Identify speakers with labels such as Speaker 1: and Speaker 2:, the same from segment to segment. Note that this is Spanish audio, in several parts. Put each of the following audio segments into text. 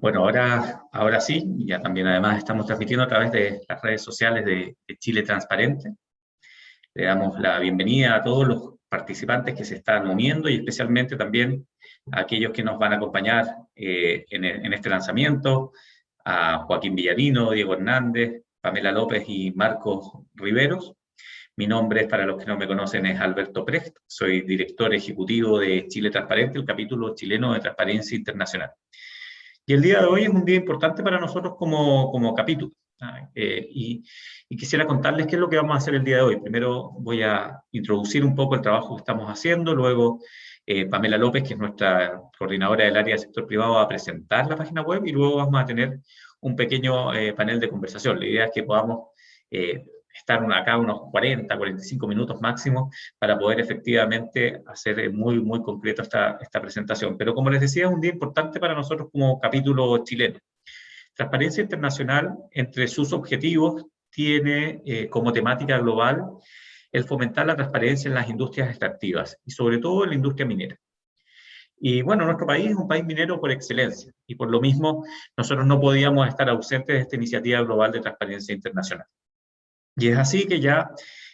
Speaker 1: Bueno, ahora, ahora sí, ya también además estamos transmitiendo a través de las redes sociales de, Chile Transparente. Le damos la bienvenida a todos los participantes que se están uniendo y especialmente también a aquellos que nos van a acompañar eh, en, en, este lanzamiento, a Joaquín Villarino, Diego Hernández, Pamela López y Marcos Riveros. Mi nombre, para los que no me conocen, es Alberto Precht, soy director ejecutivo de Chile Transparente, el capítulo chileno de Transparencia Internacional. Y el día de hoy es un día importante para nosotros como, como capítulo. Eh, y, quisiera contarles qué es lo que vamos a hacer el día de hoy. Primero voy a introducir un poco el trabajo que estamos haciendo, luego eh, Pamela López, que es nuestra coordinadora del área del sector privado, va a presentar la página web y luego vamos a tener un pequeño eh, panel de conversación. La idea es que podamos estar acá unos 40, 45 minutos máximo para poder efectivamente hacer muy, muy concreto esta, esta presentación. Pero como les decía, es un día importante para nosotros como capítulo chileno. Transparencia Internacional, entre sus objetivos, tiene eh, como temática global el fomentar la transparencia en las industrias extractivas y sobre todo en la industria minera. Y bueno, nuestro país es un país minero por excelencia y por lo mismo nosotros no podíamos estar ausentes de esta iniciativa global de transparencia internacional. Y es así que ya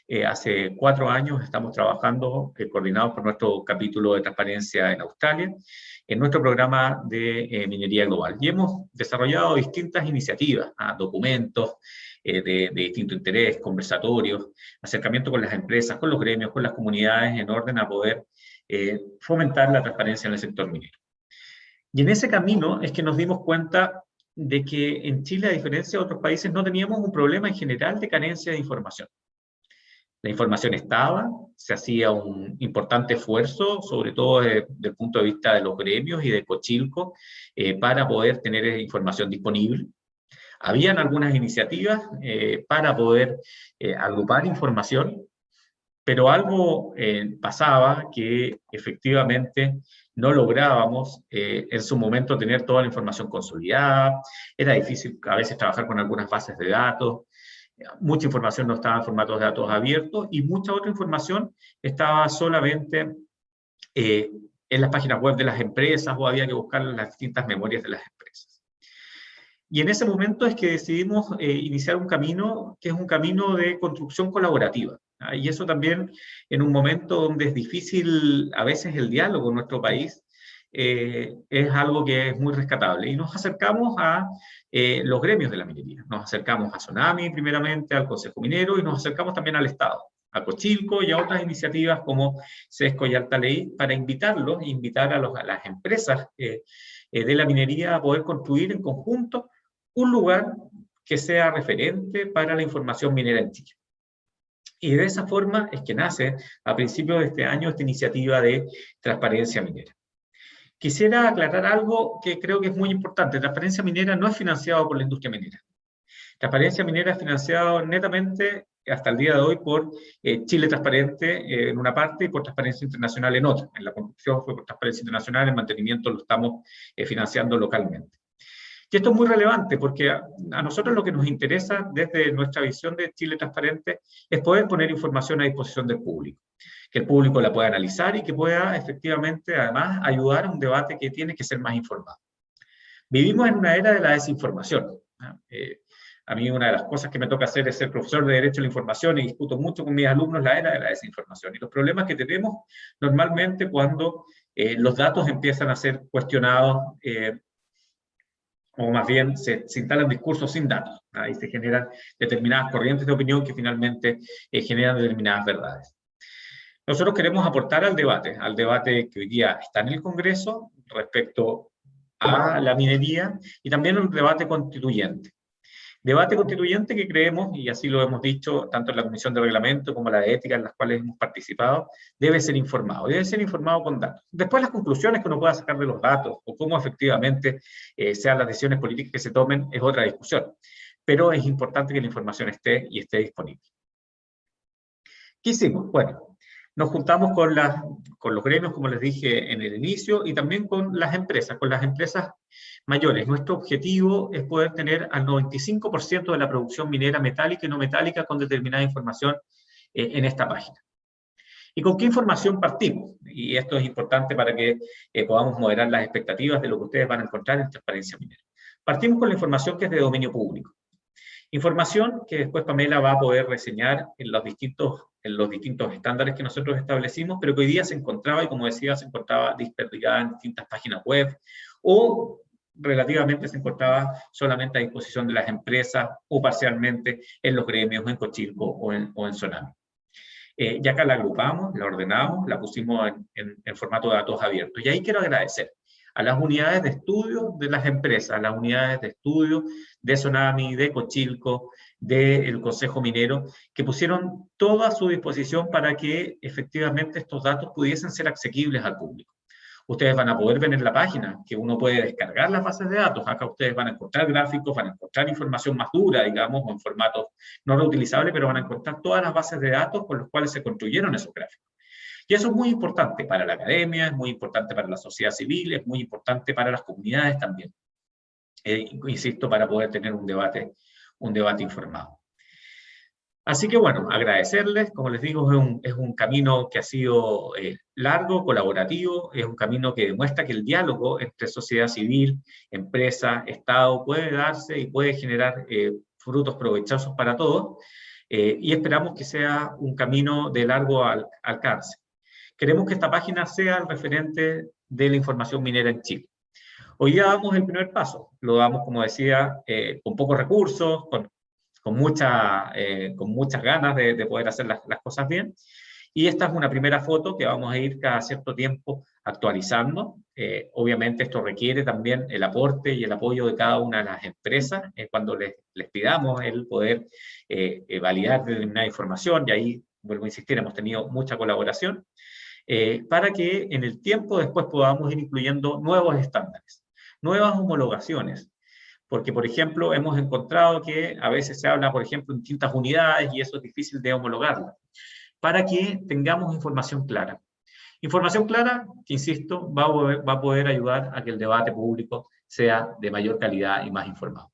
Speaker 1: eh, hace cuatro años estamos trabajando, eh, coordinados por nuestro capítulo de transparencia en Australia, en nuestro programa de eh, minería global. Y hemos desarrollado distintas iniciativas, ah, documentos de, de, distinto interés, conversatorios, acercamiento con las empresas, con los gremios, con las comunidades, en orden a poder fomentar la transparencia en el sector minero. Y en ese camino es que nos dimos cuenta de que en Chile, a diferencia de otros países, no teníamos un problema en general de carencia de información. La información estaba, se hacía un importante esfuerzo, sobre todo desde, el punto de vista de los gremios y de Cochilco, eh, para poder tener información disponible. Habían algunas iniciativas eh, para poder eh, agrupar información, pero algo pasaba que efectivamente no lográbamos eh, en su momento tener toda la información consolidada, era difícil a veces trabajar con algunas bases de datos, mucha información no estaba en formatos de datos abiertos y mucha otra información estaba solamente eh, en las páginas web de las empresas o había que buscar las distintas memorias de las empresas. Y en ese momento es que decidimos eh, iniciar un camino que es un camino de construcción colaborativa. ¿Ah? Y eso también en un momento donde es difícil a veces el diálogo en nuestro país, eh, es algo que es muy rescatable. Y nos acercamos a eh, los gremios de la minería. Nos acercamos a Tsunami primeramente, al Consejo Minero, y nos acercamos también al Estado, a Cochilco y a otras iniciativas como SESCO y Alta Ley, para invitarlos, invitar a, las empresas eh, de la minería a poder construir en conjunto un lugar que sea referente para la información minera en Chile. Y de esa forma es que nace a principios de este año esta iniciativa de transparencia minera. Quisiera aclarar algo que creo que es muy importante. Transparencia minera no es financiado por la industria minera. Transparencia minera es financiado netamente hasta el día de hoy por eh, Chile Transparente eh, en una parte y por Transparencia Internacional en otra. En la construcción fue por Transparencia Internacional, en mantenimiento lo estamos eh, financiando localmente. Y esto es muy relevante porque a, nosotros lo que nos interesa desde nuestra visión de Chile Transparente es poder poner información a disposición del público, que el público la pueda analizar y que pueda efectivamente además ayudar a un debate que tiene que ser más informado. Vivimos en una era de la desinformación. Eh, a mí una de las cosas que me toca hacer es ser profesor de Derecho a la Información y discuto mucho con mis alumnos la era de la desinformación y los problemas que tenemos normalmente cuando eh, los datos empiezan a ser cuestionados eh, o más bien se, instalan discursos sin datos, ahí se generan determinadas corrientes de opinión que finalmente eh, generan determinadas verdades. Nosotros queremos aportar al debate, al debate que hoy día está en el Congreso respecto a la minería y también un debate constituyente. Debate constituyente que creemos, y así lo hemos dicho tanto en la Comisión de Reglamento como la de Ética en las cuales hemos participado, debe ser informado, debe ser informado con datos. Después las conclusiones que uno pueda sacar de los datos o cómo efectivamente eh, sean las decisiones políticas que se tomen es otra discusión. Pero es importante que la información esté y esté disponible. ¿Qué hicimos? Bueno, nos juntamos con, los gremios, como les dije en el inicio, y también con las empresas, con las empresas mayores. Nuestro objetivo es poder tener al 95% de la producción minera metálica y no metálica con determinada información eh, en esta página. ¿Y con qué información partimos? Y esto es importante para que eh, podamos moderar las expectativas de lo que ustedes van a encontrar en Transparencia Minera. Partimos con la información que es de dominio público. Información que después Pamela va a poder reseñar en los distintos, en los distintos estándares que nosotros establecimos, pero que hoy día se encontraba, y como decía, se encontraba desperdigada en distintas páginas web, o relativamente se encontraba solamente a disposición de las empresas, o parcialmente en los gremios, en Cochilco o en, o en Sonami. Eh, ya que la agrupamos, la ordenamos, la pusimos en, en, formato de datos abiertos. Y ahí quiero agradecer a las unidades de estudio de las empresas, a las unidades de estudio de Sonami, de Cochilco, del Consejo Minero, que pusieron todo a su disposición para que efectivamente estos datos pudiesen ser asequibles al público ustedes van a poder ver en la página que uno puede descargar las bases de datos. Acá ustedes van a encontrar gráficos, van a encontrar información más dura, digamos, o en formato no reutilizable, pero van a encontrar todas las bases de datos con los cuales se construyeron esos gráficos. Y eso es muy importante para la academia, es muy importante para la sociedad civil, es muy importante para las comunidades también. Eh, insisto, para poder tener un debate, un debate informado. Así que bueno, agradecerles, como les digo, es un, es un camino que ha sido eh, largo, colaborativo, es un camino que demuestra que el diálogo entre sociedad civil, empresa, Estado puede darse y puede generar eh, frutos provechosos para todos, eh, y esperamos que sea un camino de largo alcance. Queremos que esta página sea el referente de la información minera en Chile. Hoy ya damos el primer paso, lo damos, como decía, con pocos recursos, con con, mucha, eh, con muchas ganas de, poder hacer las, cosas bien. Y esta es una primera foto que vamos a ir cada cierto tiempo actualizando. Eh, obviamente esto requiere también el aporte y el apoyo de cada una de las empresas eh, cuando les, les, pidamos el poder validar determinada información, y ahí, vuelvo a insistir, hemos tenido mucha colaboración, para que en el tiempo después podamos ir incluyendo nuevos estándares, nuevas homologaciones, porque, por ejemplo, hemos encontrado que a veces se habla, por ejemplo, en distintas unidades y eso es difícil de homologarla, para que tengamos información clara. Información clara que, insisto, va a, poder, va a poder ayudar a que el debate público sea de mayor calidad y más informado.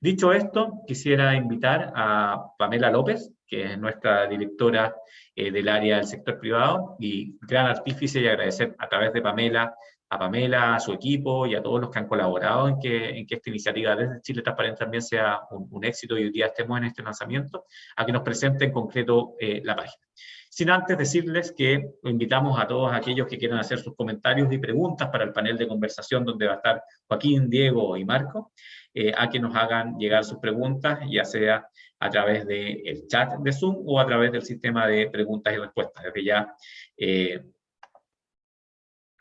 Speaker 1: Dicho esto, quisiera invitar a Pamela López, que es nuestra directora eh, del área del sector privado y gran artífice y agradecer a través de Pamela a Pamela, a su equipo y a todos los que han colaborado en que, en que esta iniciativa desde Chile Transparente también sea un, éxito y hoy día estemos en este lanzamiento, a que nos presente en concreto eh, la página. Sin antes decirles que invitamos a todos aquellos que quieran hacer sus comentarios y preguntas para el panel de conversación donde va a estar Joaquín, Diego y Marco, eh, a que nos hagan llegar sus preguntas, ya sea a través del chat de Zoom o a través del sistema de preguntas y respuestas. Desde ya eh,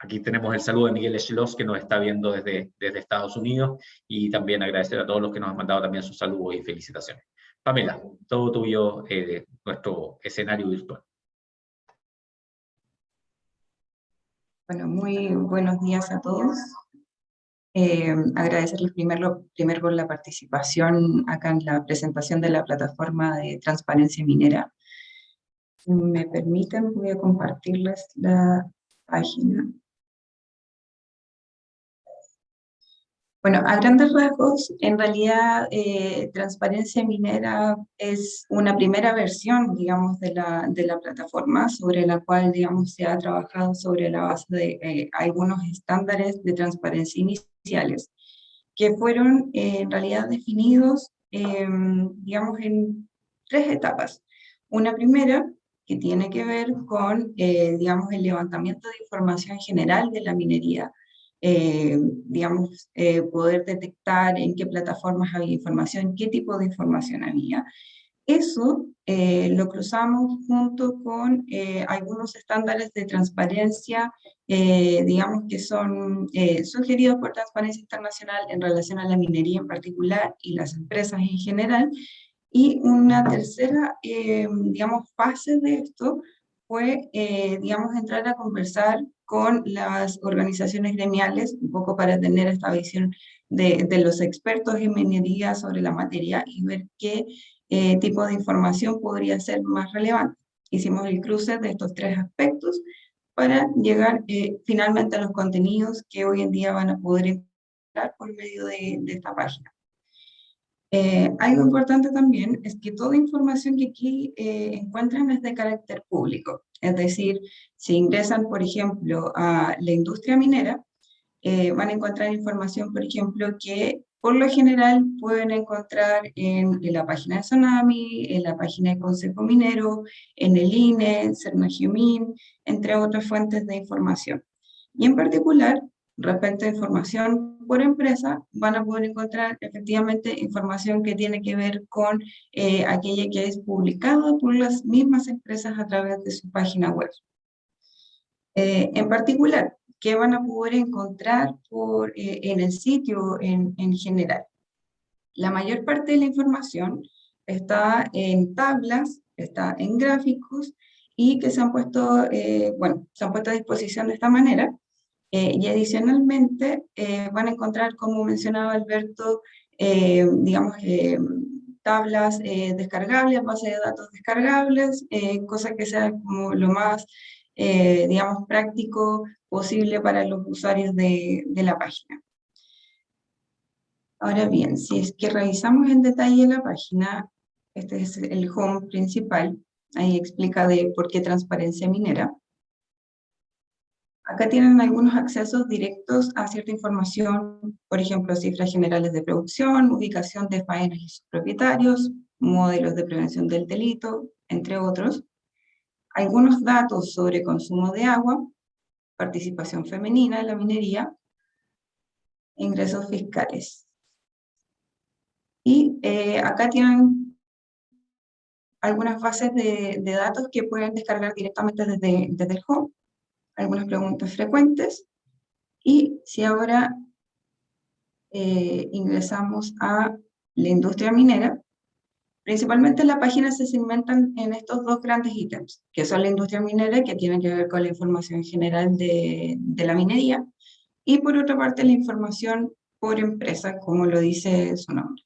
Speaker 1: Aquí tenemos el saludo de Miguel Echelos, que nos está viendo desde, desde Estados Unidos, y también agradecer a todos los que nos han mandado también sus saludos y felicitaciones. Pamela, todo tuyo, eh, nuestro escenario virtual.
Speaker 2: Bueno, muy buenos días a todos. Eh, agradecerles primero, primero por la participación acá en la presentación de la plataforma de transparencia minera. Me permiten, voy a compartirles la página. Bueno, a grandes rasgos, en realidad eh, Transparencia Minera es una primera versión, digamos, de la, de la plataforma sobre la cual, digamos, se ha trabajado sobre la base de eh, algunos estándares de transparencia iniciales, que fueron eh, en realidad definidos, em, digamos, en tres etapas. Una primera, que tiene que ver con, digamos, el levantamiento de información general de la minería, eh, digamos, eh, poder detectar en qué plataformas había información, qué tipo de información había. Eso eh, lo cruzamos junto con algunos estándares de transparencia, digamos que son sugeridos por Transparencia Internacional en relación a la minería en particular y las empresas en general. Y una tercera, digamos, fase de esto fue, digamos, entrar a conversar con las organizaciones gremiales, un poco para tener esta visión de, de los expertos en minería sobre la materia y ver qué eh, tipo de información podría ser más relevante. Hicimos el cruce de estos tres aspectos para llegar eh, finalmente a los contenidos que hoy en día van a poder encontrar por medio de, de esta página. Eh, algo importante también es que toda información que aquí eh, encuentran es de carácter público, es decir, si ingresan, por ejemplo, a la industria minera, eh, van a encontrar información, por ejemplo, que por lo general pueden encontrar en, la página de Tsunami, en la página de Consejo Minero, en el INE, Cernagiumin, entre otras fuentes de información. Y en particular, respecto a información por empresa, van a poder encontrar efectivamente información que tiene que ver con eh, aquella que es publicada por las mismas empresas a través de su página web. Eh, en particular, ¿qué van a poder encontrar por, eh, en el sitio en, en general? La mayor parte de la información está en tablas, está en gráficos, y que se han puesto, bueno, se han puesto a disposición de esta manera, eh, y adicionalmente eh, van a encontrar, como mencionaba Alberto, eh, digamos, tablas descargables, bases de datos descargables, cosa que sea como lo más, digamos, práctico posible para los usuarios de, de la página. Ahora bien, si es que revisamos en detalle la página, este es el home principal, ahí explica de por qué transparencia minera. Acá tienen algunos accesos directos a cierta información, por ejemplo, cifras generales de producción, ubicación de faenas y sus propietarios, modelos de prevención del delito, entre otros. Algunos datos sobre consumo de agua, participación femenina en la minería, ingresos fiscales. Y eh, acá tienen algunas bases de, datos que pueden descargar directamente desde, desde el home algunas preguntas frecuentes. Y si ahora eh, ingresamos a la industria minera, principalmente la página se segmentan en estos dos grandes ítems, que son la industria minera, que tiene que ver con la información general de, de la minería, y por otra parte la información por empresa, como lo dice su nombre.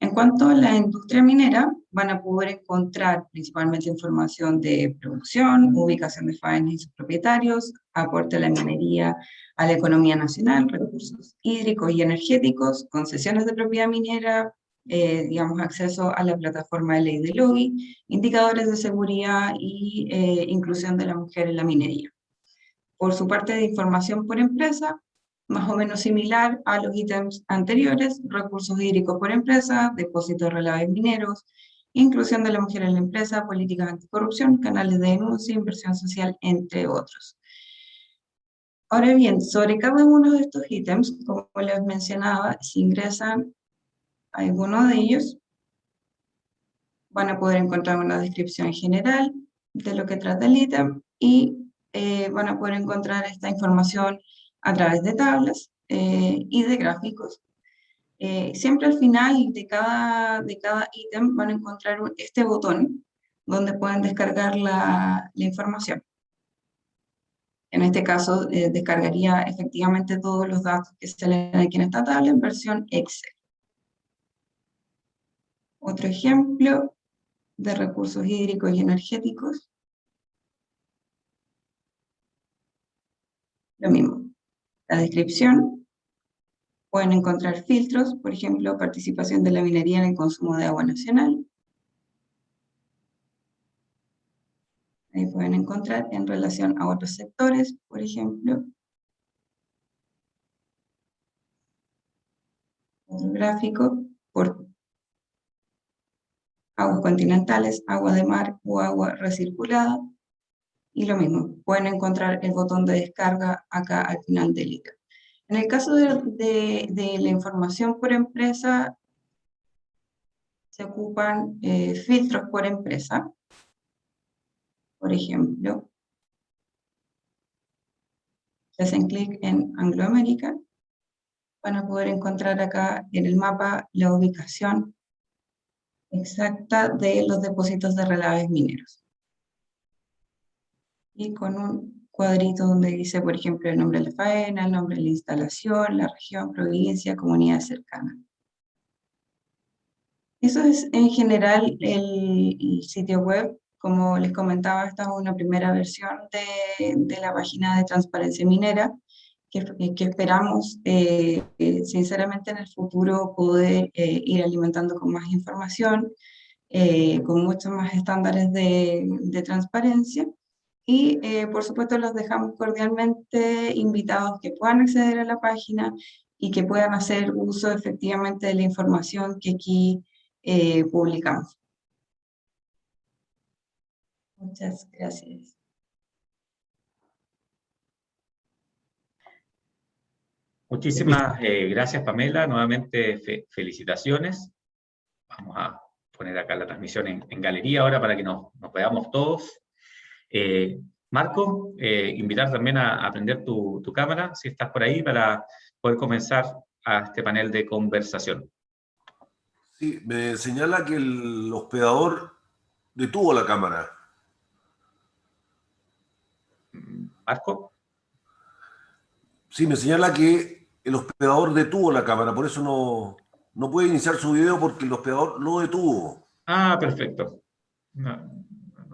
Speaker 2: En cuanto a la industria minera, van a poder encontrar principalmente información de producción, ubicación de faenas y sus propietarios, aporte a la minería a la economía nacional, recursos hídricos y energéticos, concesiones de propiedad minera, eh, digamos, acceso a la plataforma de ley de lobby, indicadores de seguridad y eh, inclusión de la mujer en la minería. Por su parte de información por empresa, más o menos similar a los ítems anteriores, recursos hídricos por empresa, depósitos de relaves mineros, inclusión de la mujer en la empresa, políticas anticorrupción, canales de denuncia, inversión social, entre otros. Ahora bien, sobre cada uno de estos ítems, como les mencionaba, si ingresan a alguno de ellos, van a poder encontrar una descripción general de lo que trata el ítem y eh, van a poder encontrar esta información a través de tablas eh, y de gráficos. Eh, siempre al final de cada, de cada ítem van a encontrar este botón donde pueden descargar la, información. En este caso, eh, descargaría efectivamente todos los datos que se leen aquí en esta tabla en versión Excel. Otro ejemplo de recursos hídricos y energéticos. Lo mismo, la descripción, pueden encontrar filtros, por ejemplo, participación de la minería en el consumo de agua nacional. Ahí pueden encontrar en relación a otros sectores, por ejemplo. Otro gráfico por aguas continentales, agua de mar o agua recirculada. Y lo mismo, pueden encontrar el botón de descarga acá al final del ítem. En el caso de, la información por empresa, se ocupan eh, filtros por empresa. Por ejemplo, si hacen clic en Angloamérica, van a poder encontrar acá en el mapa la ubicación exacta de los depósitos de relaves mineros y con un cuadrito donde dice, por ejemplo, el nombre de la faena, el nombre de la instalación, la región, provincia, comunidad cercana. Eso es en general el, sitio web. Como les comentaba, esta es una primera versión de, de la página de transparencia minera, que, que esperamos eh, eh, sinceramente en el futuro poder eh, ir alimentando con más información, con muchos más estándares de, de transparencia, y eh, por supuesto los dejamos cordialmente invitados que puedan acceder a la página y que puedan hacer uso efectivamente de la información que aquí eh, publicamos. Muchas gracias.
Speaker 1: Muchísimas eh, gracias, Pamela. Nuevamente, felicitaciones. Vamos a poner acá la transmisión en, galería ahora para que nos, veamos todos. Eh, Marco, eh, invitar también a, aprender tu, cámara, si estás por ahí, para poder comenzar a este panel de conversación.
Speaker 3: Sí, me señala que el hospedador detuvo la cámara.
Speaker 1: ¿Marco?
Speaker 3: Sí, me señala que el hospedador detuvo la cámara, por eso no, no puede iniciar su video porque el hospedador lo detuvo.
Speaker 1: Ah, perfecto.
Speaker 3: No,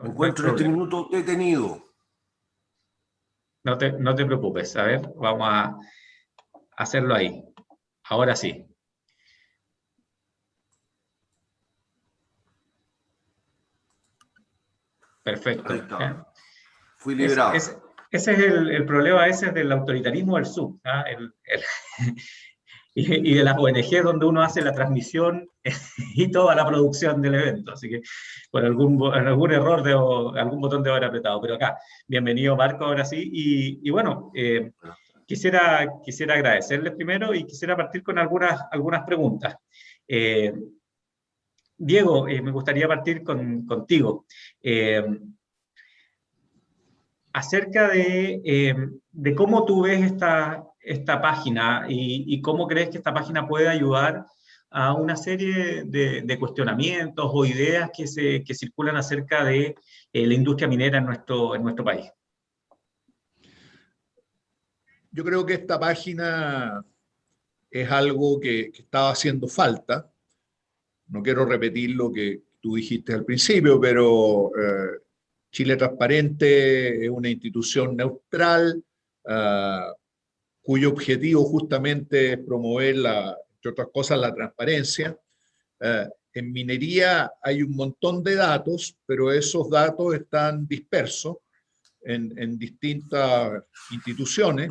Speaker 3: Me encuentro en este minuto detenido.
Speaker 1: No te, no te preocupes, a ver, vamos a hacerlo ahí. Ahora sí. Perfecto.
Speaker 3: Fui liberado.
Speaker 1: ese es el, el, problema ese del autoritarismo del sur. ¿ah? El, y, de las ONG donde uno hace la transmisión y toda la producción del evento. Así que por algún, error, de, algún botón de haber apretado. Pero acá, bienvenido Marco, ahora sí. Y, bueno, eh, quisiera, quisiera agradecerles primero y quisiera partir con algunas, algunas preguntas. Eh, Diego, eh, me gustaría partir con, contigo. acerca de, de, cómo tú ves esta, esta página y, cómo crees que esta página puede ayudar a una serie de, cuestionamientos o ideas que, se, que circulan acerca de eh, la industria minera en nuestro, en nuestro país.
Speaker 4: Yo creo que esta página es algo que, estaba haciendo falta. No quiero repetir lo que tú dijiste al principio, pero eh, Chile Transparente es una institución neutral, ah, cuyo objetivo justamente es promover, la, entre otras cosas, la transparencia. Eh, en minería hay un montón de datos, pero esos datos están dispersos en, distintas instituciones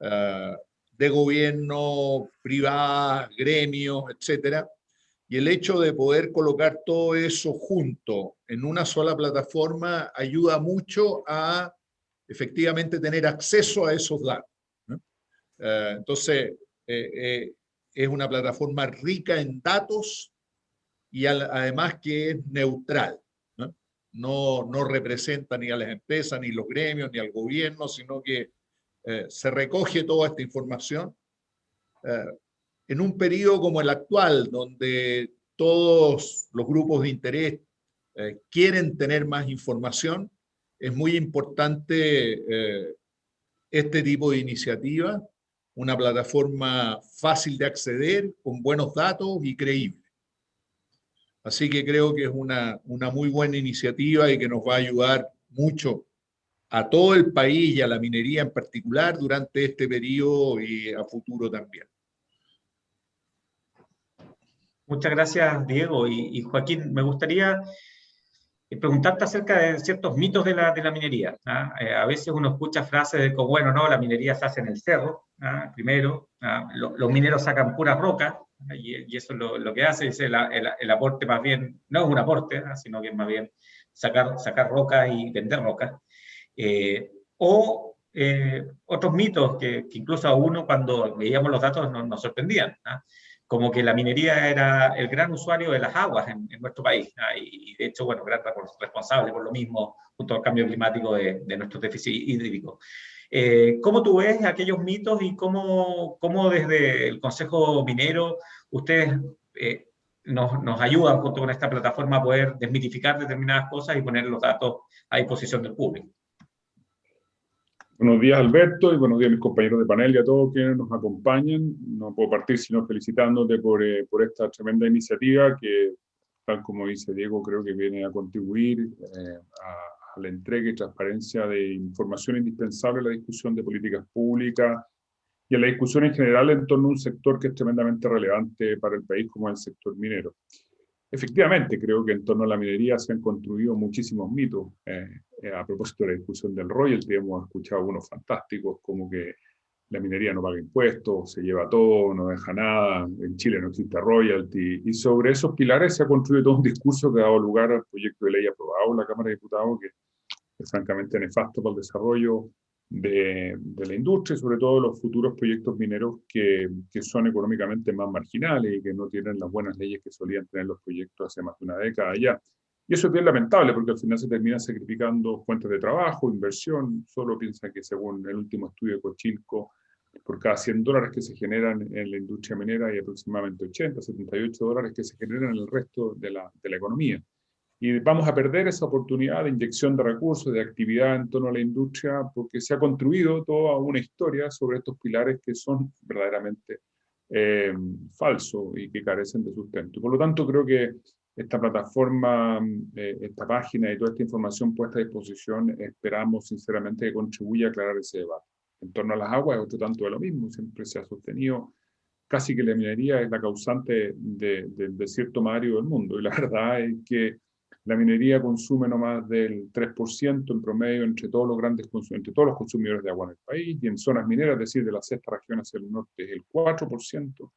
Speaker 4: eh, de gobierno, privadas, gremios, etcétera. Y el hecho de poder colocar todo eso junto en una sola plataforma ayuda mucho a efectivamente tener acceso a esos datos. Eh, entonces, eh, eh, es una plataforma rica en datos y además que es neutral. ¿no? ¿no? representa ni a las empresas, ni los gremios, ni al gobierno, sino que se recoge toda esta información. en un periodo como el actual, donde todos los grupos de interés quieren tener más información, es muy importante este tipo de iniciativa una plataforma fácil de acceder, con buenos datos y creíble. Así que creo que es una, una muy buena iniciativa y que nos va a ayudar mucho a todo el país y a la minería en particular durante este periodo y a futuro también.
Speaker 1: Muchas gracias, Diego. Y, Joaquín, me gustaría preguntarte acerca de ciertos mitos de la, de la minería. ¿ah? Eh, a veces uno escucha frases de que, bueno, no, la minería se hace en el cerro, ¿ah? primero, ¿ah? los mineros sacan puras rocas, y, eso es lo, que hace, dice el, el, aporte más bien, no es un aporte, sino que es más bien sacar, sacar rocas y vender rocas. Eh, o eh, otros mitos que, incluso a uno cuando veíamos los datos nos, nos sorprendían como que la minería era el gran usuario de las aguas en, nuestro país, y, de hecho, bueno, gran responsable por lo mismo, junto al cambio climático de, nuestro déficit hídrico. Eh, ¿Cómo tú ves aquellos mitos y cómo, cómo desde el Consejo Minero ustedes eh, nos, nos, ayudan junto con esta plataforma a poder desmitificar determinadas cosas y poner los datos a disposición del público?
Speaker 5: Buenos días Alberto y buenos días a mis compañeros de panel y a todos quienes nos acompañan. No puedo partir sino felicitándote por, eh, por esta tremenda iniciativa que, tal como dice Diego, creo que viene a contribuir eh, a, la entrega y transparencia de información indispensable a la discusión de políticas públicas y a la discusión en general en torno a un sector que es tremendamente relevante para el país como el sector minero. Efectivamente, creo que en torno a la minería se han construido muchísimos mitos. Eh, eh, a propósito de la discusión del royalty, hemos escuchado unos fantásticos, como que la minería no paga impuestos, se lleva todo, no deja nada, en Chile no existe royalty, y sobre esos pilares se ha construido todo un discurso que ha dado lugar al proyecto de ley aprobado en la Cámara de Diputados, que es francamente nefasto para el desarrollo de, la industria sobre todo los futuros proyectos mineros que, que, son económicamente más marginales y que no tienen las buenas leyes que solían tener los proyectos hace más de una década ya. Y eso es bien lamentable porque al final se termina sacrificando fuentes de trabajo, inversión. Solo piensa que según el último estudio de Cochilco, por cada 100 dólares que se generan en la industria minera hay aproximadamente 80, 78 dólares que se generan en el resto de la, de la economía. Y vamos a perder esa oportunidad de inyección de recursos, de actividad en torno a la industria, porque se ha construido toda una historia sobre estos pilares que son verdaderamente eh, falsos y que carecen de sustento. Por lo tanto, creo que esta plataforma, eh, esta página y toda esta información puesta a disposición, esperamos sinceramente que contribuya a aclarar ese debate. En torno a las aguas es otro tanto de lo mismo, siempre se ha sostenido casi que la minería es la causante de, del desierto mario del mundo, y la verdad es que la minería consume no más del 3% en promedio entre todos los grandes entre todos los consumidores de agua en el país, y en zonas mineras, es decir, de la sexta región hacia el norte es el 4%.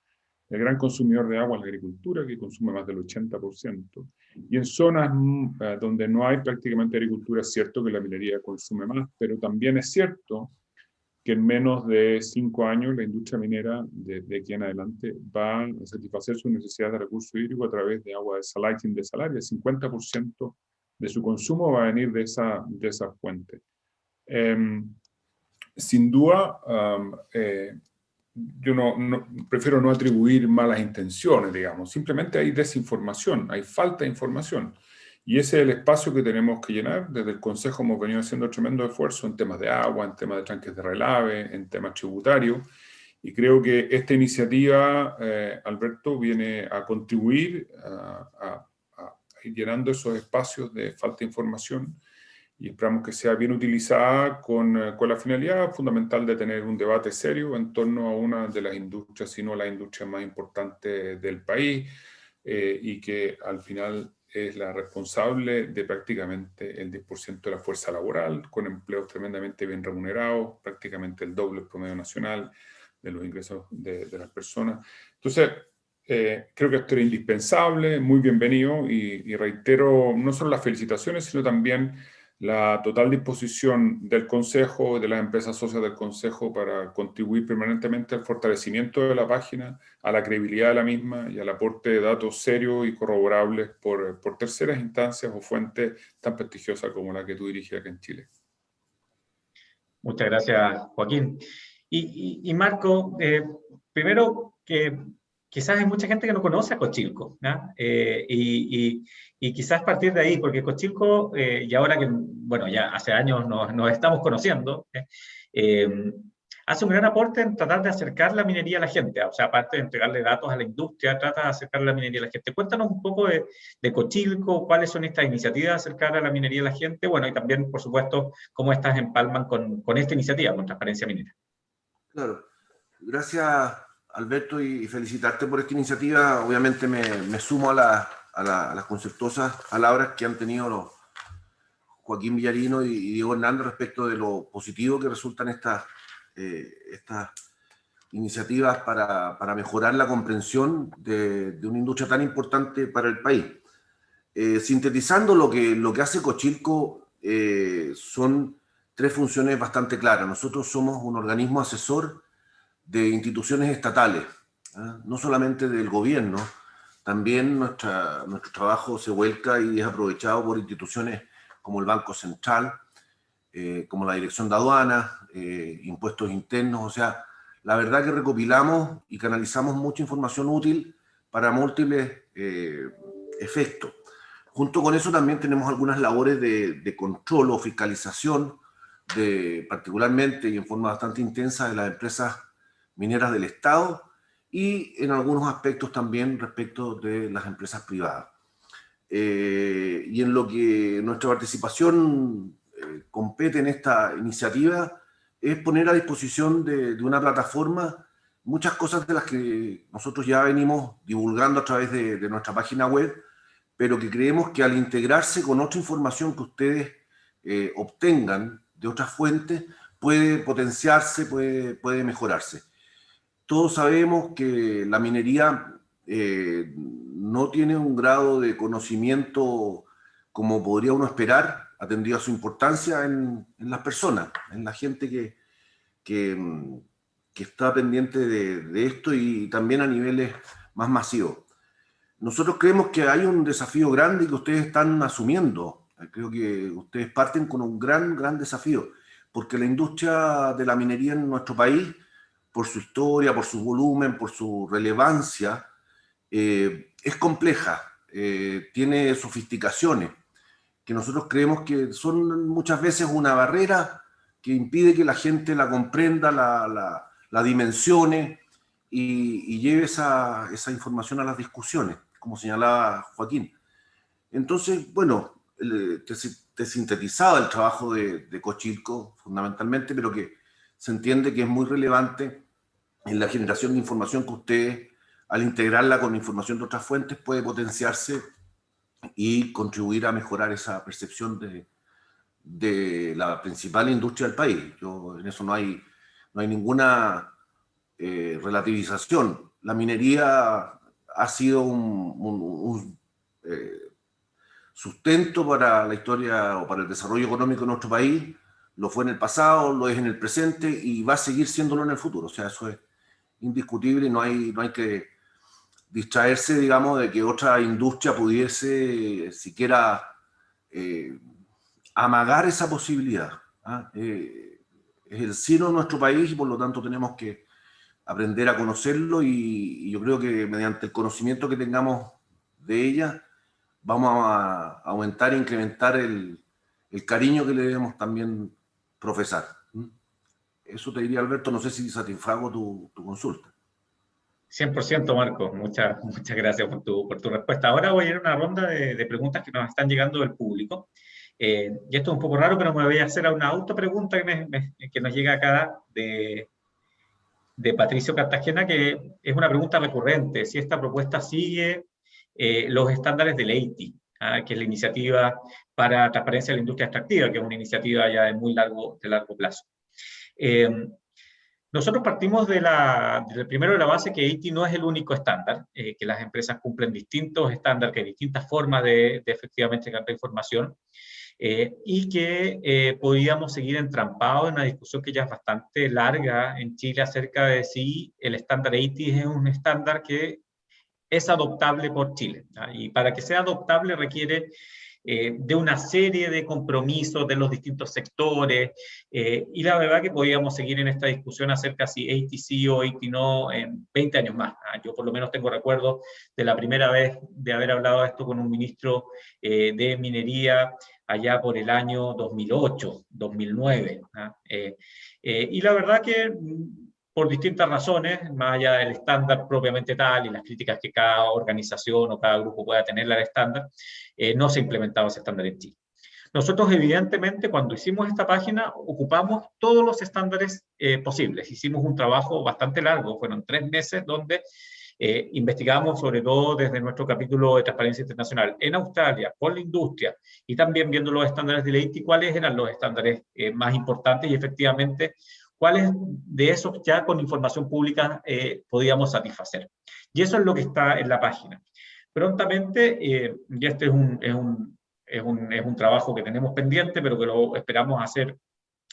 Speaker 5: El gran consumidor de agua es la agricultura, que consume más del 80%. Y en zonas mm, eh, donde no hay prácticamente agricultura, es cierto que la minería consume más, pero también es cierto que en menos de cinco años la industria minera de, de, aquí en adelante va a satisfacer sus necesidades de recursos hídricos a través de agua de salating de salaria. El 50% de su consumo va a venir de esa, de esa fuente. Eh, sin duda, um, eh, yo no, no, prefiero no atribuir malas intenciones, digamos. Simplemente hay desinformación, hay falta de información. Y ese es el espacio que tenemos que llenar. Desde el Consejo hemos venido haciendo tremendo esfuerzo en temas de agua, en temas de tranques de relave, en temas tributarios. Y creo que esta iniciativa, eh, Alberto, viene a contribuir a, ir llenando esos espacios de falta de información y esperamos que sea bien utilizada con, eh, con, la finalidad fundamental de tener un debate serio en torno a una de las industrias, si no la industria más importante del país, eh, y que al final es la responsable de prácticamente el 10% de la fuerza laboral, con empleos tremendamente bien remunerados, prácticamente el doble promedio nacional de los ingresos de, de las personas. Entonces, eh, creo que esto era indispensable, muy bienvenido, y, y, reitero no solo las felicitaciones, sino también la total disposición del Consejo, de las empresas socias del Consejo para contribuir permanentemente al fortalecimiento de la página, a la credibilidad de la misma y al aporte de datos serios y corroborables por, por terceras instancias o fuentes tan prestigiosas como la que tú diriges acá en Chile.
Speaker 1: Muchas gracias, Joaquín. Y, y, y Marco, eh, primero que quizás hay mucha gente que no conoce a Cochilco, eh, y, y, y, quizás partir de ahí, porque Cochilco, eh, y ahora que, bueno, ya hace años nos, nos estamos conociendo, eh, hace un gran aporte en tratar de acercar la minería a la gente, o sea, aparte de entregarle datos a la industria, trata de acercar la minería a la gente. Cuéntanos un poco de, de Cochilco, cuáles son estas iniciativas de acercar a la minería a la gente, bueno, y también, por supuesto, cómo estas empalman con, con esta iniciativa, con Transparencia Minera.
Speaker 3: Claro, gracias Alberto, y felicitarte por esta iniciativa. Obviamente me, me sumo a, la, a, la, las conceptuosas palabras que han tenido los Joaquín Villarino y Diego Hernández respecto de lo positivo que resultan estas, eh, estas iniciativas para, para, mejorar la comprensión de, de, una industria tan importante para el país. Eh, sintetizando lo que, lo que hace Cochilco, eh, son tres funciones bastante claras. Nosotros somos un organismo asesor de instituciones estatales, ¿eh? no solamente del gobierno, también nuestra, nuestro trabajo se vuelca y es aprovechado por instituciones como el Banco Central, eh, como la Dirección de Aduanas, eh, impuestos internos, o sea, la verdad que recopilamos y canalizamos mucha información útil para múltiples efectos. Junto con eso también tenemos algunas labores de, de control o fiscalización, de, particularmente y en forma bastante intensa de las empresas mineras del Estado y en algunos aspectos también respecto de las empresas privadas. Eh, y en lo que nuestra participación eh, compete en esta iniciativa es poner a disposición de, una plataforma muchas cosas de las que nosotros ya venimos divulgando a través de, de nuestra página web, pero que creemos que al integrarse con otra información que ustedes eh, obtengan de otras fuentes, puede potenciarse, puede, puede mejorarse. Todos sabemos que la minería eh, no tiene un grado de conocimiento como podría uno esperar, atendido a su importancia en, en las personas, en la gente que, que, que está pendiente de, de, esto y también a niveles más masivos. Nosotros creemos que hay un desafío grande que ustedes están asumiendo. Creo que ustedes parten con un gran, gran desafío, porque la industria de la minería en nuestro país, por su historia, por su volumen, por su relevancia, eh, es compleja, eh, tiene sofisticaciones, que nosotros creemos que son muchas veces una barrera que impide que la gente la comprenda, la, la, la dimensione y, y lleve esa, esa, información a las discusiones, como señalaba Joaquín. Entonces, bueno, te, te sintetizaba el trabajo de, de Cochilco fundamentalmente, pero que se entiende que es muy relevante en la generación de información que ustedes, al integrarla con información de otras fuentes, puede potenciarse y contribuir a mejorar esa percepción de, de la principal industria del país. Yo, en eso no hay, no hay ninguna eh, relativización. La minería ha sido un, un, un eh, sustento para la historia o para el desarrollo económico de nuestro país, lo fue en el pasado, lo es en el presente y va a seguir siéndolo en el futuro. O sea, eso es indiscutible no hay, no hay que distraerse, digamos, de que otra industria pudiese siquiera eh, amagar esa posibilidad. ¿ah? Eh, es el sino de nuestro país y por lo tanto tenemos que aprender a conocerlo y, y yo creo que mediante el conocimiento que tengamos de ella vamos a, aumentar e incrementar el, el, cariño que le debemos también profesar. Eso te diría, Alberto, no sé si satisfago tu, tu consulta.
Speaker 1: 100% Marcos, muchas, muchas gracias por tu, por tu respuesta. Ahora voy a ir a una ronda de, preguntas que nos están llegando del público. Eh, y esto es un poco raro, pero me voy a hacer a una autopregunta que, me, que nos llega acá de, de Patricio Cartagena, que es una pregunta recurrente, si esta propuesta sigue eh, los estándares del EITI, ¿ah? que es la iniciativa para transparencia de la industria extractiva, que es una iniciativa ya de muy largo, de largo plazo. Eh, nosotros partimos de la, del primero de la base que EITI no es el único estándar, eh, que las empresas cumplen distintos estándares, que hay distintas formas de, de efectivamente captar información, eh, y que eh, podíamos seguir entrampados en una discusión que ya es bastante larga en Chile acerca de si el estándar EITI es un estándar que es adoptable por Chile. Y para que sea adoptable requiere eh, de una serie de compromisos de los distintos sectores, eh, y la verdad que podíamos seguir en esta discusión acerca si ATC o AT no en 20 años más. ¿ah? Yo por lo menos tengo recuerdo de la primera vez de haber hablado esto con un ministro eh, de minería allá por el año 2008, 2009. ¿ah? Eh, eh, y la verdad que por distintas razones, más allá del estándar propiamente tal y las críticas que cada organización o cada grupo pueda tener al estándar, eh, no se ha implementado ese estándar en Chile. Nosotros, evidentemente, cuando hicimos esta página, ocupamos todos los estándares eh, posibles. Hicimos un trabajo bastante largo, fueron tres meses, donde eh, investigamos sobre todo desde nuestro capítulo de Transparencia Internacional en Australia, con la industria, y también viendo los estándares de ley y cuáles eran los estándares más importantes y efectivamente cuáles de esos ya con información pública eh, podíamos satisfacer. Y eso es lo que está en la página. Prontamente, eh, y este es un, es, un, es, un, es un trabajo que tenemos pendiente, pero que lo esperamos hacer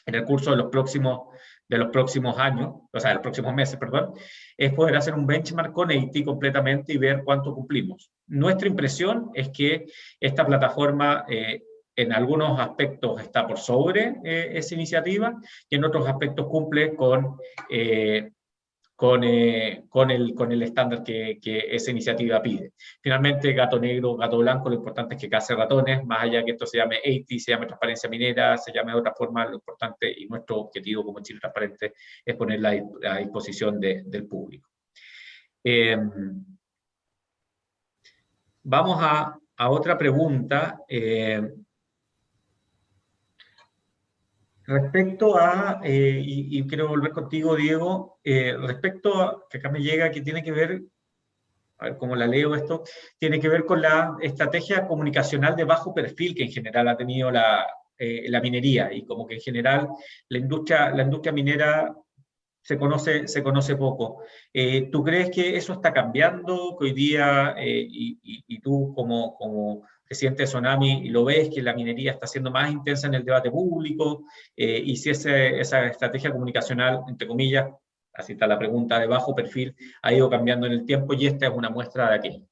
Speaker 1: en el curso de los próximos, de los próximos años, o sea, de los próximos meses, perdón, es poder hacer un benchmark con EIT completamente y ver cuánto cumplimos. Nuestra impresión es que esta plataforma eh, en algunos aspectos está por sobre eh, esa iniciativa y en otros aspectos cumple con, eh, eh, con, el, con el estándar que, que, esa iniciativa pide. Finalmente, gato negro, gato blanco, lo importante es que case ratones, más allá que esto se llame AT, se llame transparencia minera, se llame de otra forma, lo importante y nuestro objetivo como Chile Transparente es ponerla a disposición de, del público. Em, vamos a, a, otra pregunta. Eh, Respecto a, eh, y, quiero volver contigo, Diego, eh, respecto a, que acá me llega, que tiene que ver, a ver cómo la leo esto, tiene que ver con la estrategia comunicacional de bajo perfil que en general ha tenido la, la minería, y como que en general la industria, la industria minera se conoce, se conoce poco. ¿Tú crees que eso está cambiando, hoy día, y, y, tú como, como presidente de Tsunami, lo ves que la minería está siendo más intensa en el debate público, y si esa estrategia comunicacional, entre comillas, así está la pregunta de bajo perfil, ha ido cambiando en el tiempo y esta es una muestra de aquello.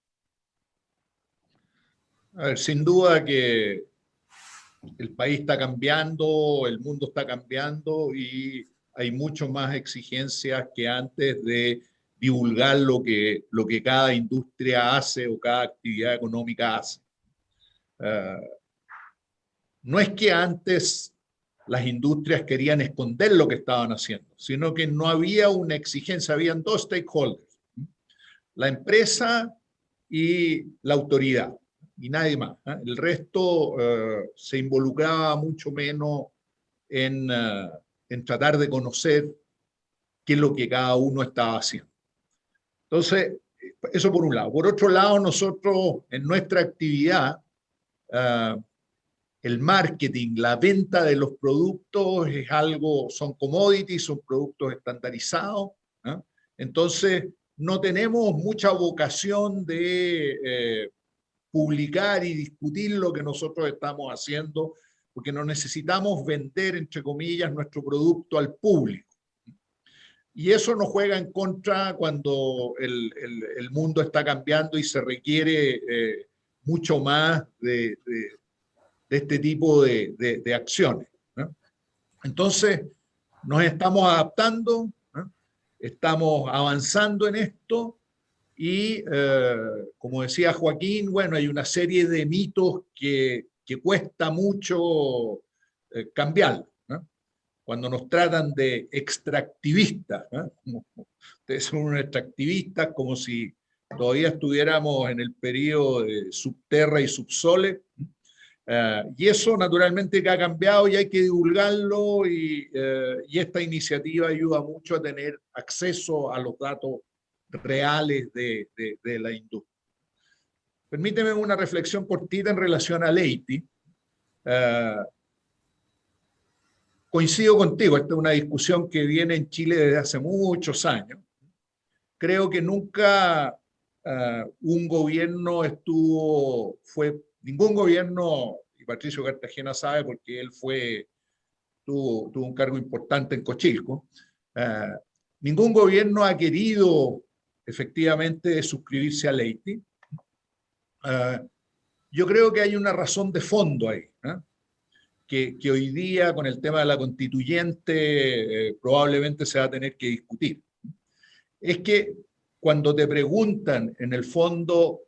Speaker 4: A ver, sin duda que el país está cambiando, el mundo está cambiando y hay mucho más exigencias que antes de divulgar lo que, lo que cada industria hace o cada actividad económica hace. Ah, no es que antes las industrias querían esconder lo que estaban haciendo, sino que no había una exigencia, habían dos stakeholders, la empresa y la autoridad, y nadie más. ¿eh? El resto eh, se involucraba mucho menos en, eh, en tratar de conocer qué es lo que cada uno estaba haciendo. Entonces, eso por un lado. Por otro lado, nosotros en nuestra actividad el marketing, la venta de los productos es algo, son commodities, son productos estandarizados. Entonces, no tenemos mucha vocación de eh, publicar y discutir lo que nosotros estamos haciendo, porque no necesitamos vender, entre comillas, nuestro producto al público. Y eso nos juega en contra cuando el, el, mundo está cambiando y se requiere eh, mucho más de, este tipo de, acciones. Entonces, nos estamos adaptando, estamos avanzando en esto y, eh, como decía Joaquín, bueno, hay una serie de mitos que, que cuesta mucho eh, cambiar. Cuando nos tratan de extractivistas, ustedes son unos extractivistas como si todavía estuviéramos en el periodo de subterra y subsole, eh, y eso naturalmente que ha cambiado y hay que divulgarlo y, eh, y, esta iniciativa ayuda mucho a tener acceso a los datos reales de, la industria. Permíteme una reflexión cortita en relación a Leiti. Eh, coincido contigo, esta es una discusión que viene en Chile desde hace muchos años. Creo que nunca un gobierno estuvo, fue ningún gobierno, y Patricio Cartagena sabe porque él fue, tuvo, un cargo importante en Cochilco, eh, ningún gobierno ha querido efectivamente suscribirse a Leiti. Uh, yo creo que hay una razón de fondo ahí, ¿eh? que, que, hoy día con el tema de la constituyente probablemente se va a tener que discutir. Es que cuando te preguntan en el fondo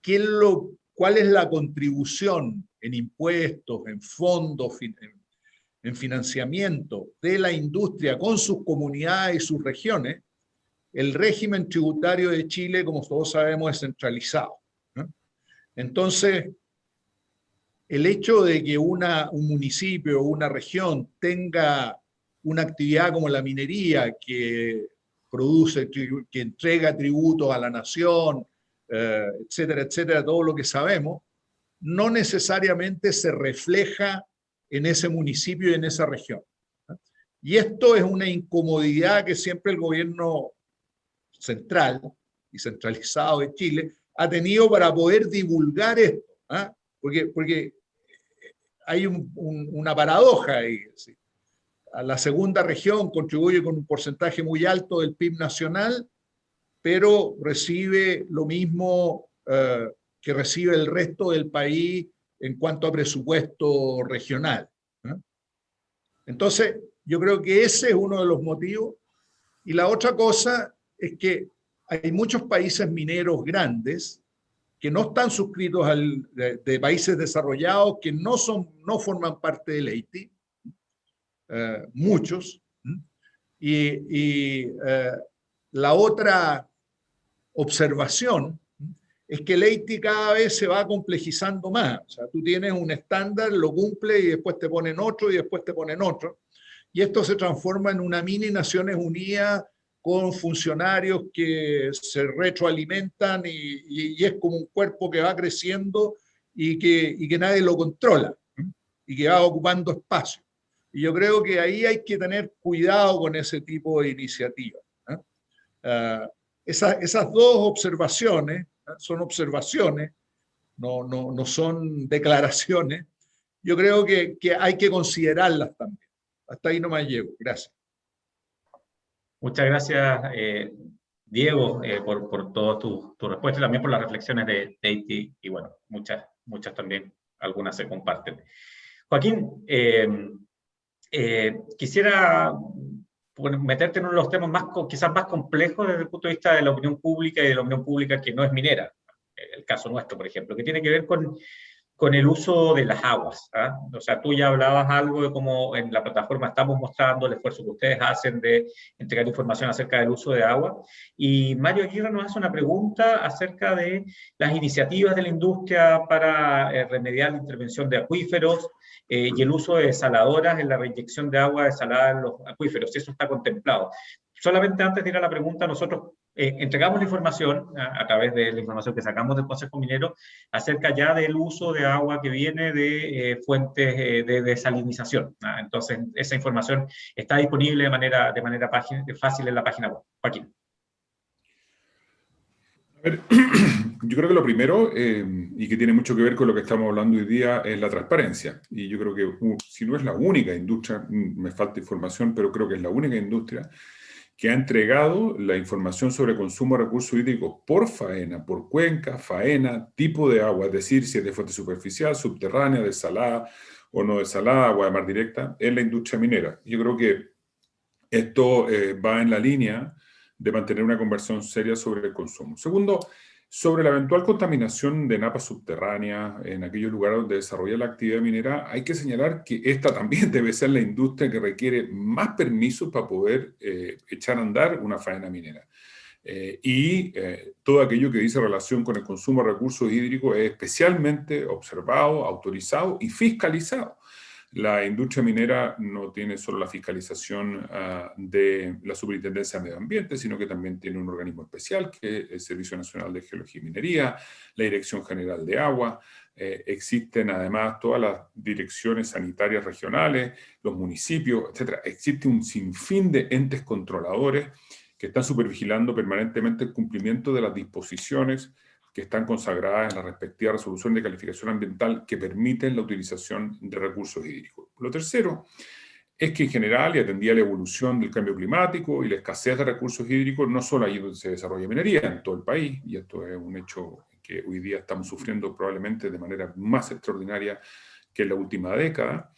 Speaker 4: qué es lo cuál es la contribución en impuestos, en fondos, en financiamiento de la industria con sus comunidades y sus regiones, el régimen tributario de Chile, como todos sabemos, es centralizado. Entonces, el hecho de que una, un municipio o una región tenga una actividad como la minería que produce, que entrega tributos a la nación, eh, etcétera, etcétera, todo lo que sabemos, no necesariamente se refleja en ese municipio y en esa región. Y esto es una incomodidad que siempre el gobierno central y centralizado de Chile ha tenido para poder divulgar esto. ¿ah? Porque, porque hay una paradoja ahí. La segunda región contribuye con un porcentaje muy alto del PIB nacional pero recibe lo mismo eh, que recibe el resto del país en cuanto a presupuesto regional. Entonces, yo creo que ese es uno de los motivos. Y la otra cosa es que hay muchos países mineros grandes que no están suscritos de, países desarrollados, que no, son, no forman parte del Haití, eh, muchos. Y, eh, la otra observación es que el EITI cada vez se va complejizando más. O sea, tú tienes un estándar, lo cumple y después te ponen otro y después te ponen otro. Y esto se transforma en una mini Naciones Unidas con funcionarios que se retroalimentan y, es como un cuerpo que va creciendo y que nadie lo controla. y que va ocupando espacio. Y yo creo que ahí hay que tener cuidado con ese tipo de iniciativas. ¿eh? Ah, esas dos observaciones ¿eh? son observaciones, no, no, no, son declaraciones. Yo creo que, que hay que considerarlas también. Hasta ahí no me llevo. Gracias.
Speaker 1: Muchas gracias, eh, Diego, eh, por, por toda tu, tu, respuesta y también por las reflexiones de Deiti. Y bueno, muchas, muchas también, algunas se comparten. Joaquín, eh, quisiera meterte en uno de los temas más, quizás más complejos desde el punto de vista de la opinión pública y de la opinión pública que no es minera. El caso nuestro, por ejemplo, que tiene que ver con con el uso de las aguas. ¿ah? O sea, tú ya hablabas algo de cómo en la plataforma estamos mostrando el esfuerzo que ustedes hacen de entregar información acerca del uso de agua. Y Mario Aguirre nos hace una pregunta acerca de las iniciativas de la industria para eh, remediar la intervención de acuíferos eh, y el uso de desaladoras en la reinyección de agua desalada en los acuíferos, eso está contemplado. Solamente antes de ir a la pregunta, nosotros eh, entregamos la información a, través de la información que sacamos del Consejo Minero acerca ya del uso de agua que viene de eh, fuentes eh, de desalinización. Entonces, esa información está disponible de manera, de manera fácil en la página web. Joaquín.
Speaker 5: A ver, yo creo que lo primero, y que tiene mucho que ver con lo que estamos hablando hoy día, es la transparencia. Y yo creo que, uh, si no es la única industria, mm, me falta información, pero creo que es la única industria que ha entregado la información sobre consumo de recursos hídricos por faena, por cuenca, faena, tipo de agua, es decir, si es de fuente superficial, subterránea, desalada o no desalada, agua de mar directa, en la industria minera. Yo creo que esto eh, va en la línea de mantener una conversión seria sobre el consumo. Segundo, sobre la eventual contaminación de napas subterráneas en aquellos lugares donde desarrolla la actividad minera, hay que señalar que esta también debe ser la industria que requiere más permisos para poder eh, echar a andar una faena minera. Eh, y eh, todo aquello que dice relación con el consumo de recursos hídricos es especialmente observado, autorizado y fiscalizado. La industria minera no tiene solo la fiscalización ah, de la Superintendencia de Medio Ambiente, sino que también tiene un organismo especial, que es el Servicio Nacional de Geología y Minería, la Dirección General de Agua, eh, existen además todas las direcciones sanitarias regionales, los municipios, etc. Existe un sinfín de entes controladores que están supervigilando permanentemente el cumplimiento de las disposiciones que están consagradas en la respectiva resolución de calificación ambiental que permiten la utilización de recursos hídricos. Lo tercero es que en general, y atendía la evolución del cambio climático y la escasez de recursos hídricos, no solo ahí donde se desarrolla minería, en todo el país, y esto es un hecho que hoy día estamos sufriendo probablemente de manera más extraordinaria que en la última década,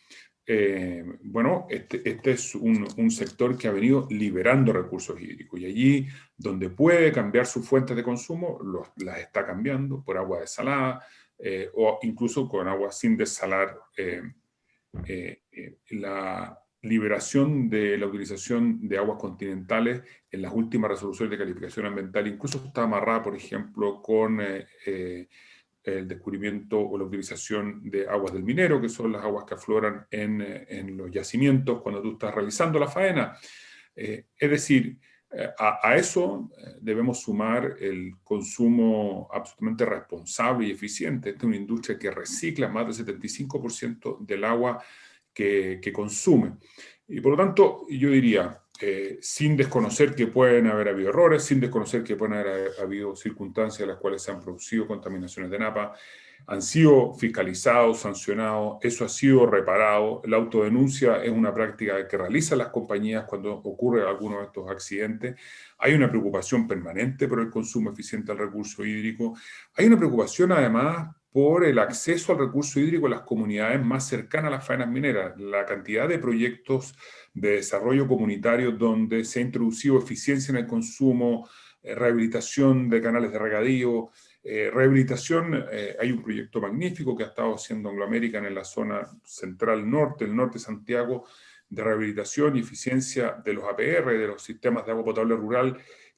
Speaker 5: eh, bueno, este, este es un, sector que ha venido liberando recursos hídricos y allí donde puede cambiar sus fuentes de consumo, las está cambiando por agua desalada eh, o incluso con agua sin desalar. Eh la liberación de la utilización de aguas continentales en las últimas resoluciones de calificación ambiental incluso está amarrada, por ejemplo, con el descubrimiento o la utilización de aguas del minero, que son las aguas que afloran en, eh, en los yacimientos cuando tú estás realizando la faena. Eh, es decir, eh, a, eso debemos sumar el consumo absolutamente responsable y eficiente. Esta es una industria que recicla más del 75% del agua que, que consume. Y por lo tanto, yo diría, eh, sin desconocer que pueden haber habido errores, sin desconocer que pueden haber habido circunstancias en las cuales se han producido contaminaciones de napa, han sido fiscalizados, sancionados, eso ha sido reparado. La autodenuncia es una práctica que realizan las compañías cuando ocurre alguno de estos accidentes. Hay una preocupación permanente por el consumo eficiente del recurso hídrico. Hay una preocupación además por el acceso al recurso hídrico en las comunidades más cercanas a las faenas mineras. La cantidad de proyectos de desarrollo comunitario donde se ha introducido eficiencia en el consumo, eh, rehabilitación de canales de regadío, eh, rehabilitación, eh, hay un proyecto magnífico que ha estado haciendo Anglo American en la zona central norte, el norte de Santiago, de rehabilitación y eficiencia de los APR, de los sistemas de agua potable rural,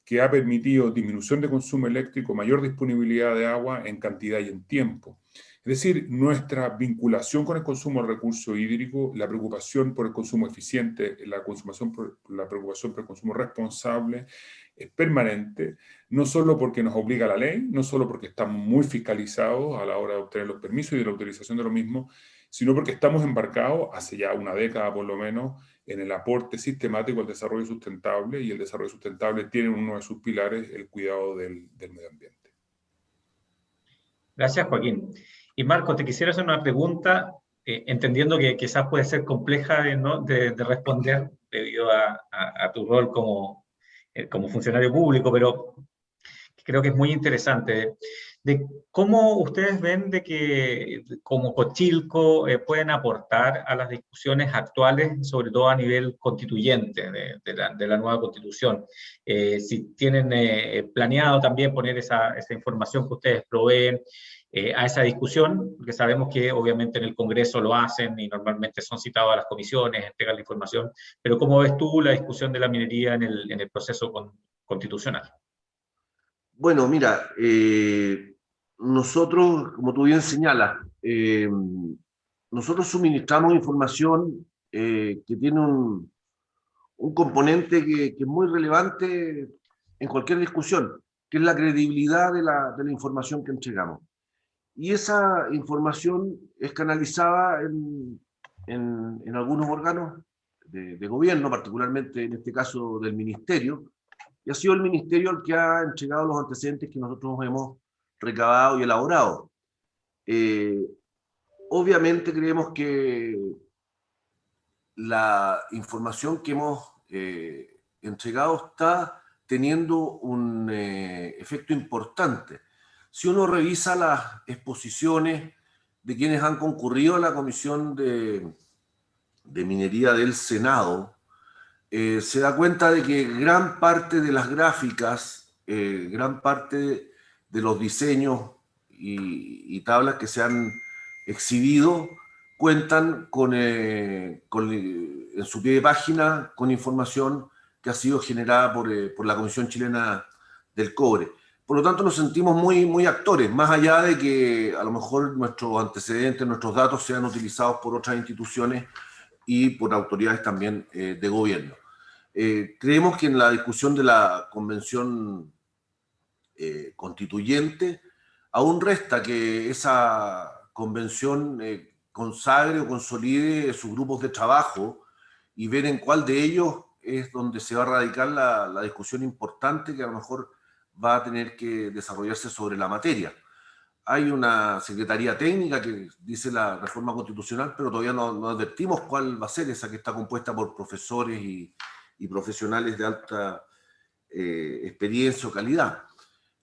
Speaker 5: que ha permitido disminución de consumo eléctrico, mayor disponibilidad de agua en cantidad y en tiempo. Es decir, nuestra vinculación con el consumo de recurso hídrico, la preocupación por el consumo eficiente, la, consumación la preocupación por el consumo responsable es permanente, no solo porque nos obliga la ley, no solo porque estamos muy fiscalizados a la hora de obtener los permisos y de la utilización de lo mismo, sino porque estamos embarcados, hace ya una década por lo menos, en el aporte sistemático al desarrollo sustentable, y el desarrollo sustentable tiene uno de sus pilares el cuidado del, medio ambiente.
Speaker 1: Gracias, Joaquín. Y Marco, te quisiera hacer una pregunta, eh, entendiendo que quizás puede ser compleja de, responder debido a, tu rol como, como funcionario público, pero creo que es muy interesante de cómo ustedes ven de que como Cochilco eh, pueden aportar a las discusiones actuales, sobre todo a nivel constituyente de, la, nueva constitución. Eh, si tienen eh, planeado también poner esa, esa, información que ustedes proveen a esa discusión, porque sabemos que obviamente en el Congreso lo hacen y normalmente son citados a las comisiones, entregan la información, pero ¿cómo ves tú la discusión de la minería en el, proceso constitucional?
Speaker 3: Bueno, mira, nosotros, como tú bien señalas, eh, nosotros suministramos información eh, que tiene un, un componente que, es muy relevante en cualquier discusión, que es la credibilidad de la, de la información que entregamos. Y esa información es canalizada en, algunos órganos de, de, gobierno, particularmente en este caso del ministerio, y ha sido el ministerio el que ha entregado los antecedentes que nosotros hemos recabado y elaborado. Eh, obviamente creemos que la información que hemos eh, entregado está teniendo un eh, efecto importante. Si uno revisa las exposiciones de quienes han concurrido a la Comisión de, Minería del Senado, se da cuenta de que gran parte de las gráficas, gran parte de los diseños y, tablas que se han exhibido cuentan con, eh, en su pie de página con información que ha sido generada por, eh, por, la Comisión Chilena del Cobre. Por lo tanto, nos sentimos muy, muy actores, más allá de que a lo mejor nuestros antecedentes, nuestros datos sean utilizados por otras instituciones y por autoridades también eh, de gobierno. creemos que en la discusión de la Convención eh, constituyente, aún resta que esa convención eh, consagre o consolide sus grupos de trabajo y ver en cuál de ellos es donde se va a radicar la, discusión importante que a lo mejor va a tener que desarrollarse sobre la materia. Hay una secretaría técnica que dice la reforma constitucional, pero todavía no, advertimos cuál va a ser esa que está compuesta por profesores y, profesionales de alta eh, experiencia o calidad.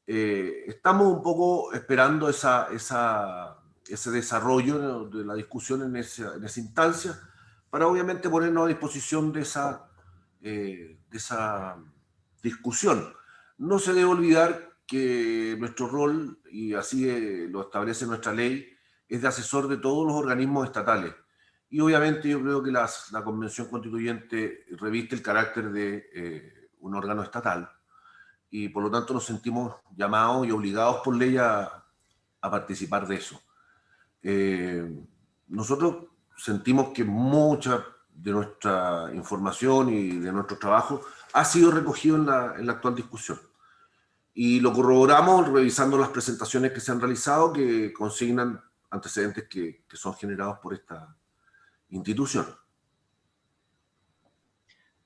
Speaker 3: Eh, estamos un poco esperando ese desarrollo de la discusión en esa, en instancia para obviamente ponernos a disposición de esa, eh, de esa discusión. No se debe olvidar que nuestro rol, y así eh, lo establece nuestra ley, es de asesor de todos los organismos estatales. Y obviamente yo creo que la Convención Constituyente reviste el carácter de un órgano estatal, y por lo tanto nos sentimos llamados y obligados por ley a, participar de eso. Eh, nosotros sentimos que mucha de nuestra información y de nuestro trabajo ha sido recogido en la actual discusión. Y lo corroboramos revisando las presentaciones que se han realizado que consignan antecedentes que, que son generados por esta institución.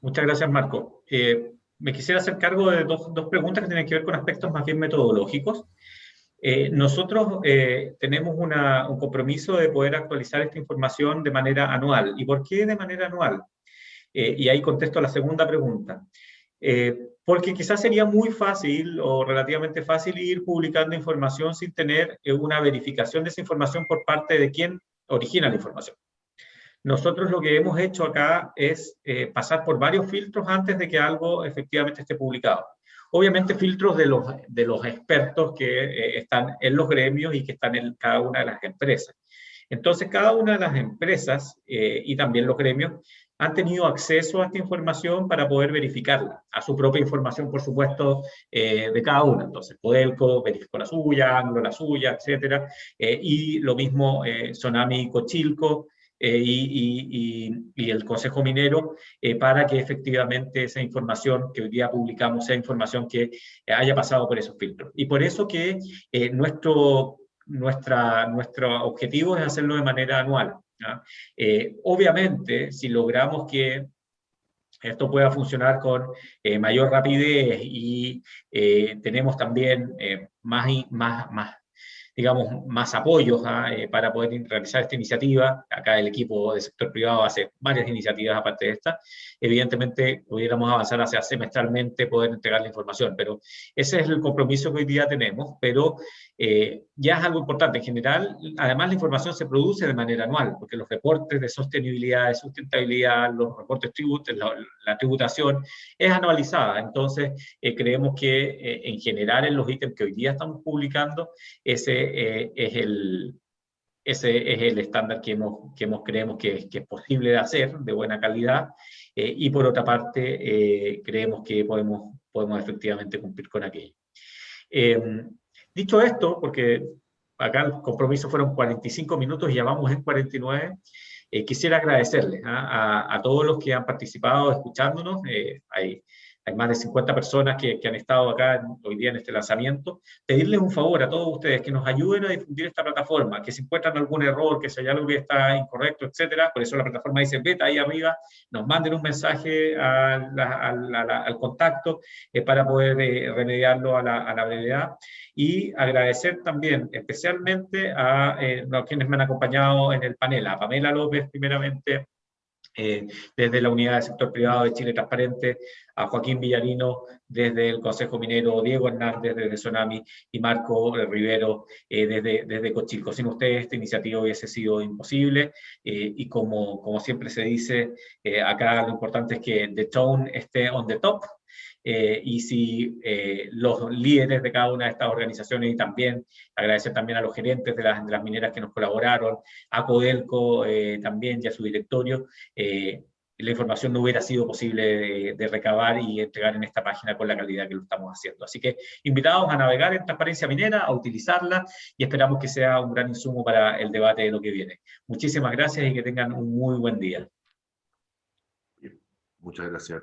Speaker 1: Muchas gracias, Marco. Eh, me quisiera hacer cargo de dos, dos, preguntas que tienen que ver con aspectos más bien metodológicos. Eh, nosotros eh, tenemos un compromiso de poder actualizar esta información de manera anual. ¿Y por qué de manera anual? Y ahí contesto la segunda pregunta. Porque quizás sería muy fácil o relativamente fácil ir publicando información sin tener una verificación de esa información por parte de quien origina la información. Nosotros lo que hemos hecho acá es eh, pasar por varios filtros antes de que algo efectivamente esté publicado. Obviamente filtros de los, de los expertos que eh, están en los gremios y que están en cada una de las empresas. Entonces, cada una de las empresas eh, y también los gremios han tenido acceso a esta información para poder verificarla, a su propia información, por supuesto, de cada una. Entonces, Podelco verificó la suya, Anglo la suya, etc. y lo mismo Sonami y Cochilco eh, y, el Consejo Minero eh, para que efectivamente esa información que hoy día publicamos sea información que haya pasado por esos filtros. Y por eso que eh, nuestro, nuestra, nuestro objetivo es hacerlo de manera anual. Obviamente, si logramos que esto pueda funcionar con mayor rapidez y tenemos también más, más, más digamos, más apoyos ¿ah? eh, para poder realizar esta iniciativa. Acá el equipo del sector privado hace varias iniciativas aparte de esta. Evidentemente, pudiéramos avanzar hacia semestralmente poder entregar la información, pero ese es el compromiso que hoy día tenemos, pero eh, ya es algo importante. En general, además la información se produce de manera anual, porque los reportes de sostenibilidad, de sustentabilidad, los reportes tributos, la, tributación, es anualizada. Entonces, eh, creemos que en general en los ítems que hoy día estamos publicando, ese eh, es el, ese es el estándar que, hemos, que hemos, creemos que, que, es posible de hacer, de buena calidad, eh, y por otra parte, eh, creemos que podemos, podemos efectivamente cumplir con aquello. dicho esto, porque acá el compromiso fueron 45 minutos y ya vamos en 49, quisiera agradecerles ¿ah? a, a, todos los que han participado escuchándonos. hay hay más de 50 personas que, que han estado acá hoy día en este lanzamiento, pedirles un favor a todos ustedes que nos ayuden a difundir esta plataforma, que si encuentran algún error, que si hay algo que está incorrecto, etcétera, por eso la plataforma dice beta ahí arriba, nos manden un mensaje al, al, al, contacto eh, para poder eh, remediarlo a la, a la, brevedad. Y agradecer también especialmente a, eh, a quienes me han acompañado en el panel, a Pamela López primeramente, eh, desde la Unidad del Sector Privado de Chile Transparente, a Joaquín Villarino desde el Consejo Minero, Diego Hernández desde Tsunami y Marco Rivero eh, desde, desde Cochilco. Sin ustedes esta iniciativa hubiese sido imposible eh, y como, como siempre se dice, acá lo importante es que the tone esté on the top, eh, y si eh, los líderes de cada una de estas organizaciones y también agradecer también a los gerentes de las, de mineras que nos colaboraron, a Codelco eh, también y a su directorio, la información no hubiera sido posible de, recabar y entregar en esta página con la calidad que lo estamos haciendo. Así que invitados a navegar en Transparencia Minera, a utilizarla y esperamos que sea un gran insumo para el debate de lo que viene. Muchísimas gracias y que tengan un muy buen día.
Speaker 3: Muchas gracias.